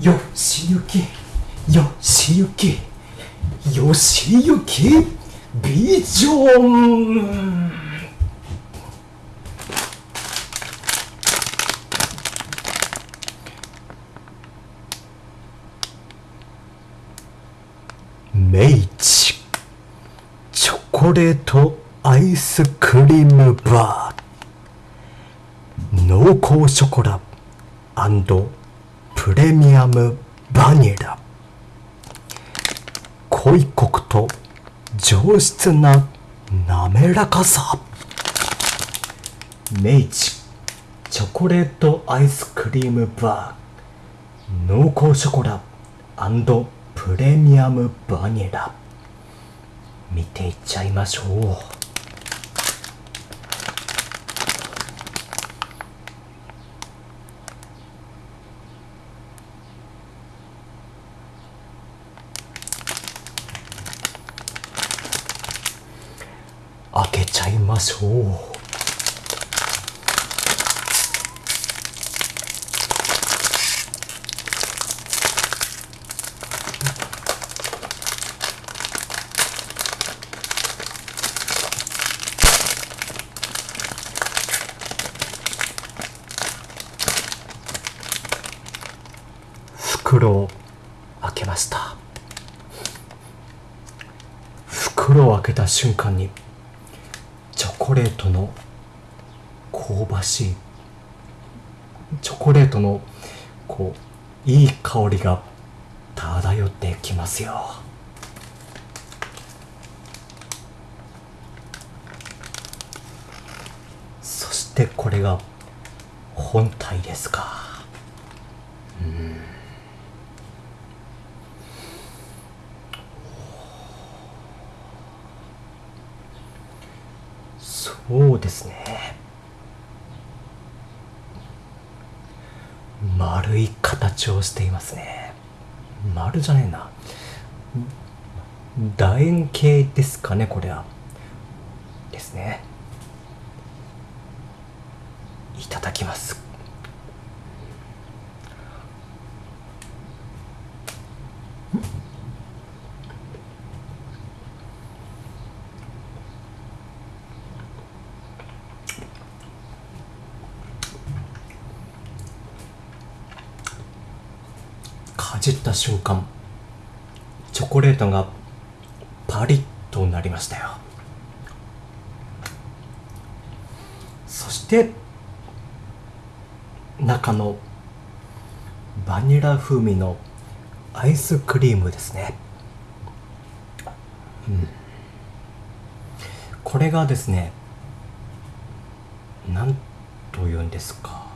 よしゆきよしゆきよしゆきビジョン。明治チョコレートアイスクリームバー。濃厚ショコラプレミアムバニラ。濃いコクと上質な滑らかさ。明治チョコレートアイスクリームバー。濃厚ショコラプレミアムバニラ。見ていっちゃいましょう開けちゃいましょう。袋を開けました。袋を開けた瞬間にコレートの香ばしいチョコレートのこういい香りが漂ってきますよ。そしてこれが本体ですか。うん。そうですね。丸い形をしていますね。丸じゃねえな。楕円形ですかねこれは。ですね。いただきます。うんかじった瞬間チョコレートがパリッとなりましたよ。そして中のバニラ風味のアイスクリームですね、うん、これがですね何というんですか。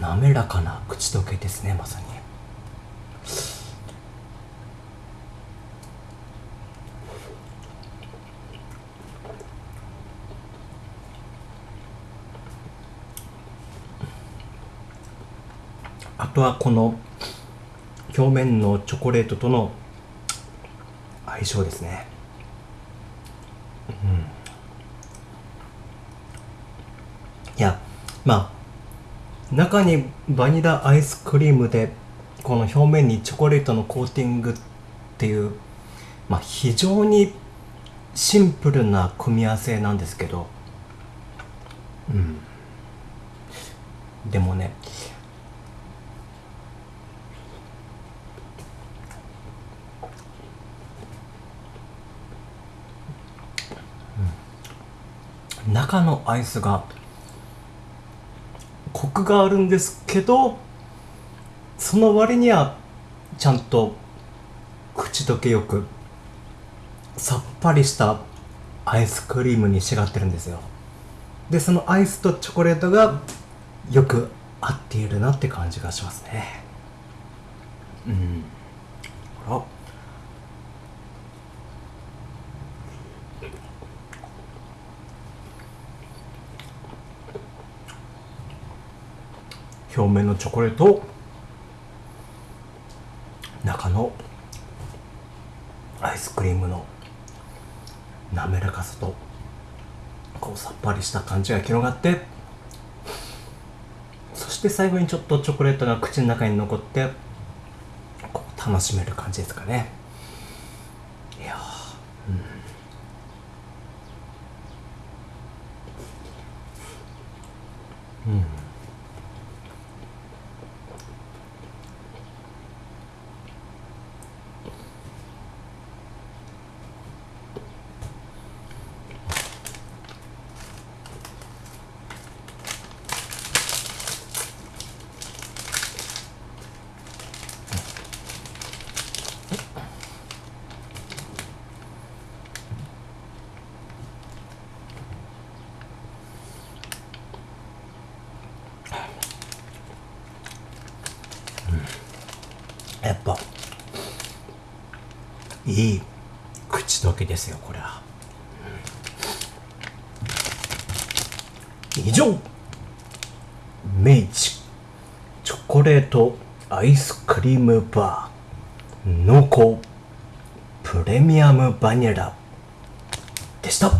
滑らかな口どけですねまさに。あとはこの表面のチョコレートとの相性ですね。うん。いやまあ中にバニラアイスクリームでこの表面にチョコレートのコーティングっていう、まあ、非常にシンプルな組み合わせなんですけど。うん。でもね中のアイスがクがあるんですけどその割にはちゃんと口どけよくさっぱりしたアイスクリームに仕上がってるんですよ。でそのアイスとチョコレートがよく合っているなって感じがしますね。うん。あら。表面のチョコレート中のアイスクリームの滑らかさとこうさっぱりした感じが広がってそしして最後にちょっとチョコレートが口の中に残ってこう楽しめる感じですかね。いやうん、うんやっぱいい口どけですよこれは、以上。明治チョコレートアイスクリームバー濃厚プレミアムバニラでした。